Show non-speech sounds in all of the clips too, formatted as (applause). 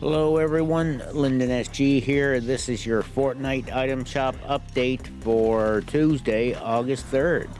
Hello everyone, Lyndon SG here. This is your Fortnite item shop update for Tuesday, August 3rd.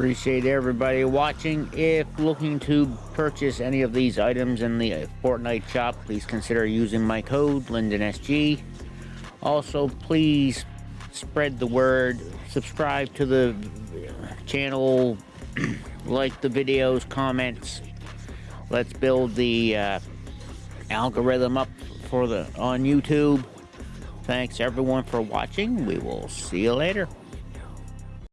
Appreciate everybody watching. If looking to purchase any of these items in the Fortnite shop, please consider using my code, LyndonSG. Also, please spread the word, subscribe to the channel, (clears throat) like the videos, comments. Let's build the uh, algorithm up for the on YouTube. Thanks everyone for watching. We will see you later.